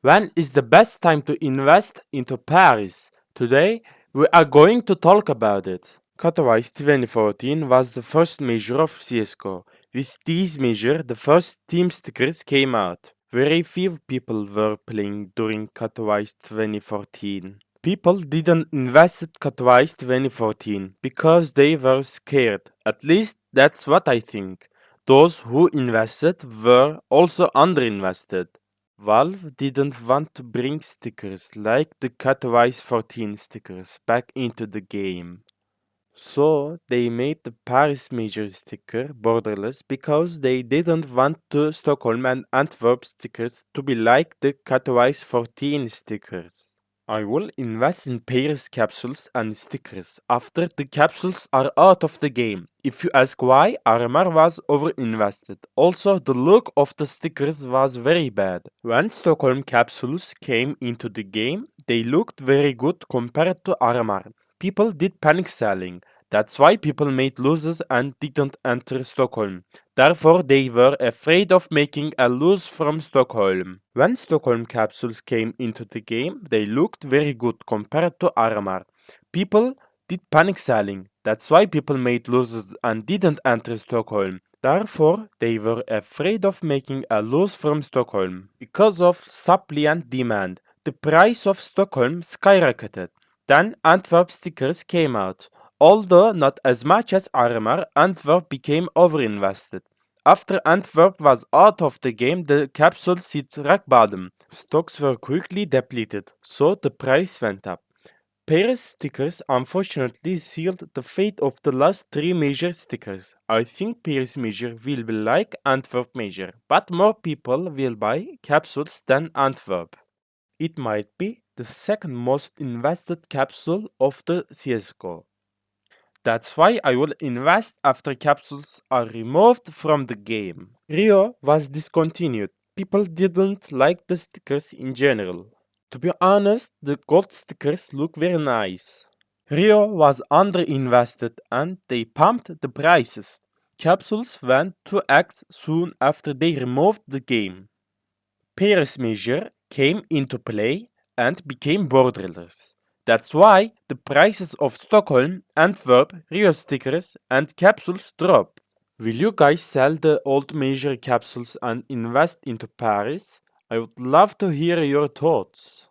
When is the best time to invest into Paris? Today, we are going to talk about it. Katowice 2014 was the first major of CSGO. With this major, the first team stickers came out. Very few people were playing during Katowice 2014. People didn't invest in Katowice 2014 because they were scared. At least that's what I think. Those who invested were also underinvested. Valve didn't want to bring stickers like the Katowice 14 stickers back into the game. So they made the Paris Major sticker borderless because they didn't want the Stockholm and Antwerp stickers to be like the Katowice 14 stickers. I will invest in Paris capsules and stickers after the capsules are out of the game. If you ask why, RMR was overinvested. Also, the look of the stickers was very bad. When Stockholm capsules came into the game, they looked very good compared to RMR. People did panic selling. That's why people made losses and didn't enter Stockholm. Therefore, they were afraid of making a lose from Stockholm. When Stockholm capsules came into the game, they looked very good compared to RMR. People did panic selling. That's why people made losses and didn't enter Stockholm. Therefore, they were afraid of making a lose from Stockholm. Because of supply and demand, the price of Stockholm skyrocketed. Then Antwerp stickers came out. Although not as much as RMR, Antwerp became overinvested. After Antwerp was out of the game, the capsule hit rock bottom. Stocks were quickly depleted, so the price went up. Paris stickers unfortunately sealed the fate of the last three major stickers. I think Paris major will be like Antwerp major, but more people will buy capsules than Antwerp. It might be the second most invested capsule of the CSGO. That's why I will invest after capsules are removed from the game. Rio was discontinued. People didn't like the stickers in general. To be honest, the gold stickers look very nice. Rio was underinvested and they pumped the prices. Capsules went 2x soon after they removed the game. Paris Major came into play and became borderless. That's why the prices of Stockholm, Antwerp, Rio stickers and capsules drop. Will you guys sell the old major capsules and invest into Paris? I would love to hear your thoughts.